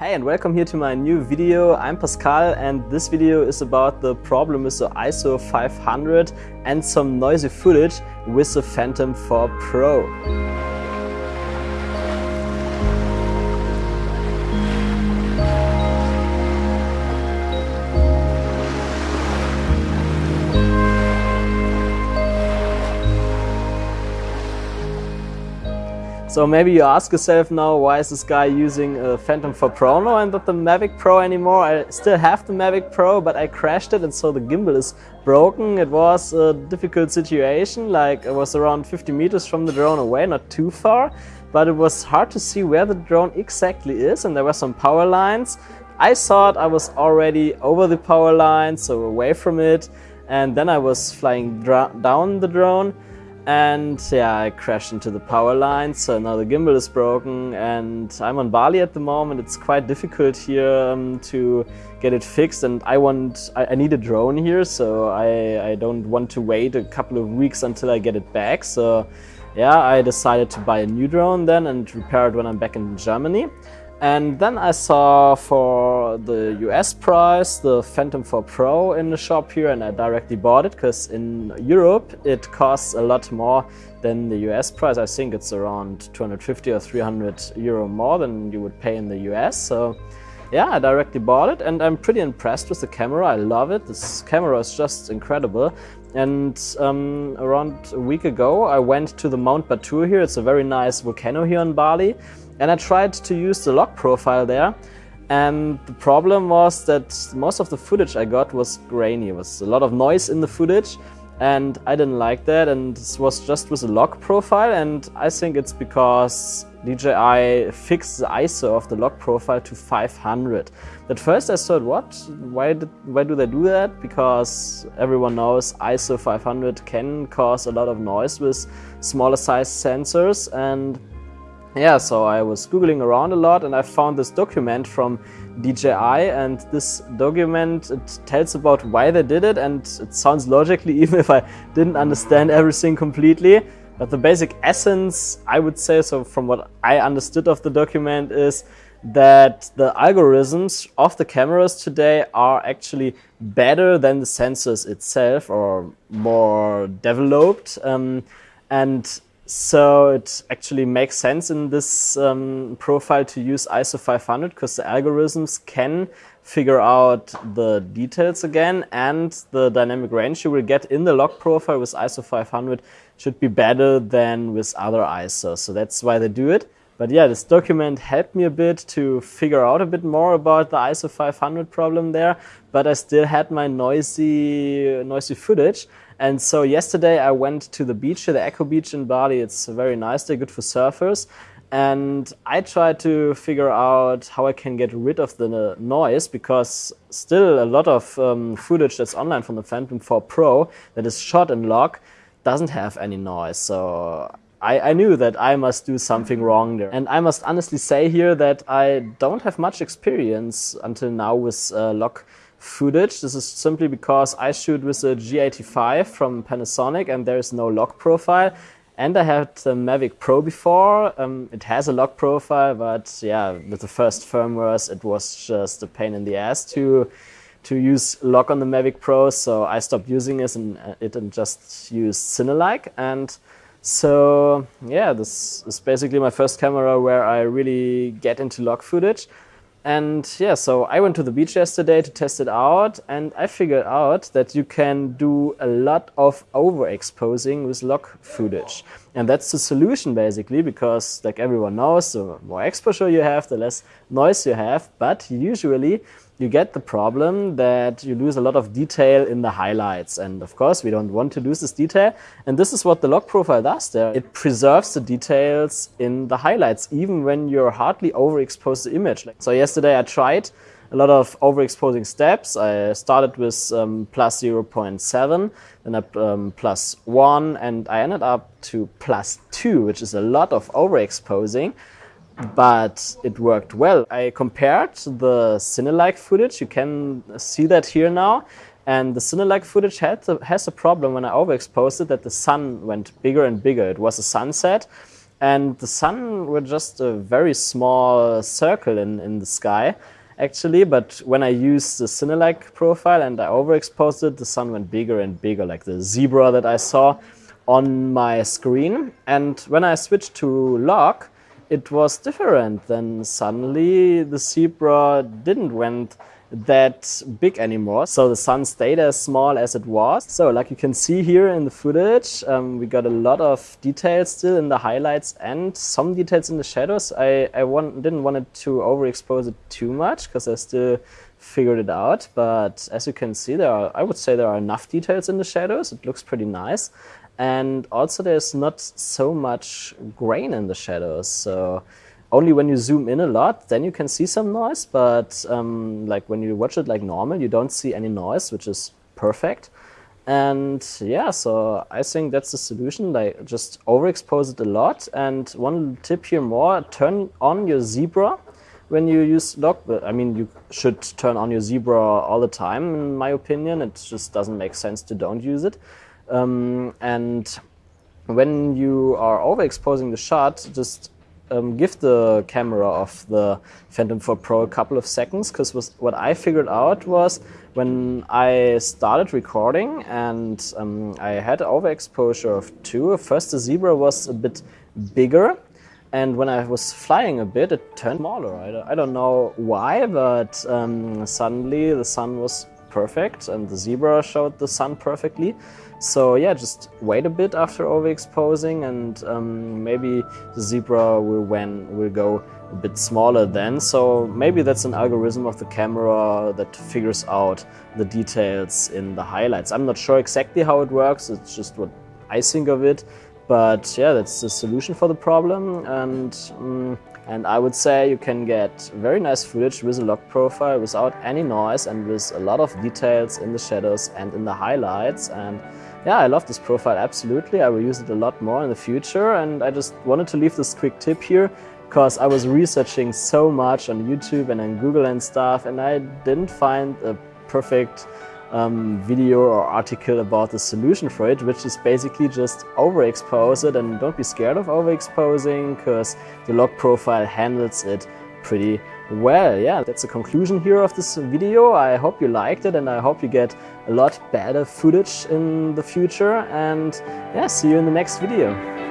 Hey and welcome here to my new video. I'm Pascal and this video is about the problem with the ISO 500 and some noisy footage with the Phantom 4 Pro. So maybe you ask yourself now, why is this guy using a Phantom 4 Pro now and not the Mavic Pro anymore? I still have the Mavic Pro, but I crashed it and so the gimbal is broken. It was a difficult situation, like I was around 50 meters from the drone away, not too far, but it was hard to see where the drone exactly is and there were some power lines. I thought I was already over the power line, so away from it, and then I was flying down the drone and yeah, I crashed into the power line, so now the gimbal is broken and I'm on Bali at the moment. It's quite difficult here um, to get it fixed and I want, I, I, need a drone here, so I, I don't want to wait a couple of weeks until I get it back. So yeah, I decided to buy a new drone then and repair it when I'm back in Germany. And then I saw for the US price the Phantom 4 Pro in the shop here and I directly bought it because in Europe it costs a lot more than the US price. I think it's around 250 or 300 euro more than you would pay in the US. So yeah, I directly bought it and I'm pretty impressed with the camera. I love it. This camera is just incredible. And um, around a week ago, I went to the Mount Batur here. It's a very nice volcano here in Bali. And I tried to use the log profile there. And the problem was that most of the footage I got was grainy. It was a lot of noise in the footage and I didn't like that and this was just with a log profile and I think it's because DJI fixed the ISO of the log profile to 500. At first I thought, what? Why, did, why do they do that? Because everyone knows ISO 500 can cause a lot of noise with smaller size sensors and yeah, so I was googling around a lot and I found this document from DJI and this document it tells about why they did it and it sounds logically even if I didn't understand everything completely. But the basic essence, I would say, so from what I understood of the document is that the algorithms of the cameras today are actually better than the sensors itself or more developed. Um, and so it actually makes sense in this um, profile to use ISO 500 because the algorithms can figure out the details again and the dynamic range you will get in the log profile with ISO 500 should be better than with other ISOs. So that's why they do it. But yeah, this document helped me a bit to figure out a bit more about the ISO 500 problem there, but I still had my noisy, noisy footage. And so yesterday I went to the beach, the Echo Beach in Bali. It's very nice, they're good for surfers. And I tried to figure out how I can get rid of the noise because still a lot of um, footage that's online from the Phantom 4 Pro that is shot in log doesn't have any noise. So I, I, knew that I must do something wrong there. And I must honestly say here that I don't have much experience until now with uh, footage. This is simply because I shoot with a G85 from Panasonic and there is no log profile. And I had the Mavic Pro before. Um, it has a log profile, but yeah, with the first firmwares, it was just a pain in the ass to to use log on the Mavic Pro. So I stopped using it and, uh, it and just used Cinelike. And so yeah, this is basically my first camera where I really get into log footage. And yeah, so I went to the beach yesterday to test it out and I figured out that you can do a lot of overexposing with log footage. And that's the solution basically because like everyone knows, the more exposure you have, the less noise you have. But usually you get the problem that you lose a lot of detail in the highlights. And of course, we don't want to lose this detail. And this is what the log profile does there. It preserves the details in the highlights, even when you're hardly overexposed the image. So yesterday I tried a lot of overexposing steps. I started with um, plus 0.7, then I um, plus 1, and I ended up to plus 2, which is a lot of overexposing but it worked well. I compared the Cinelike footage, you can see that here now, and the Cinelike footage had has a problem when I overexposed it that the sun went bigger and bigger. It was a sunset, and the sun were just a very small circle in, in the sky actually, but when I used the Cinelike profile and I overexposed it, the sun went bigger and bigger, like the zebra that I saw on my screen. And when I switched to log, it was different. Then suddenly the zebra didn't went that big anymore. So the sun stayed as small as it was. So like you can see here in the footage, um, we got a lot of details still in the highlights and some details in the shadows. I, I want, didn't want it to overexpose it too much because I still figured it out. But as you can see, there are, I would say there are enough details in the shadows. It looks pretty nice. And also there's not so much grain in the shadows. So only when you zoom in a lot, then you can see some noise. But um, like when you watch it like normal, you don't see any noise, which is perfect. And yeah, so I think that's the solution. Like just overexpose it a lot. And one tip here more, turn on your zebra when you use log. I mean, you should turn on your zebra all the time, in my opinion. It just doesn't make sense to don't use it. Um, and when you are overexposing the shot, just um, give the camera of the Phantom 4 Pro a couple of seconds because what I figured out was when I started recording and um, I had overexposure of 2, first the zebra was a bit bigger and when I was flying a bit it turned smaller. I, I don't know why but um, suddenly the sun was perfect and the zebra showed the sun perfectly. So yeah, just wait a bit after overexposing and um, maybe the zebra will, when, will go a bit smaller then. So maybe that's an algorithm of the camera that figures out the details in the highlights. I'm not sure exactly how it works, it's just what I think of it. But yeah, that's the solution for the problem. And um, and I would say you can get very nice footage with a log profile without any noise and with a lot of details in the shadows and in the highlights. And yeah, I love this profile, absolutely. I will use it a lot more in the future. And I just wanted to leave this quick tip here because I was researching so much on YouTube and on Google and stuff, and I didn't find a perfect um, video or article about the solution for it, which is basically just overexpose it and don't be scared of overexposing because the log profile handles it pretty well. Yeah, that's the conclusion here of this video. I hope you liked it and I hope you get a lot better footage in the future and yeah, see you in the next video.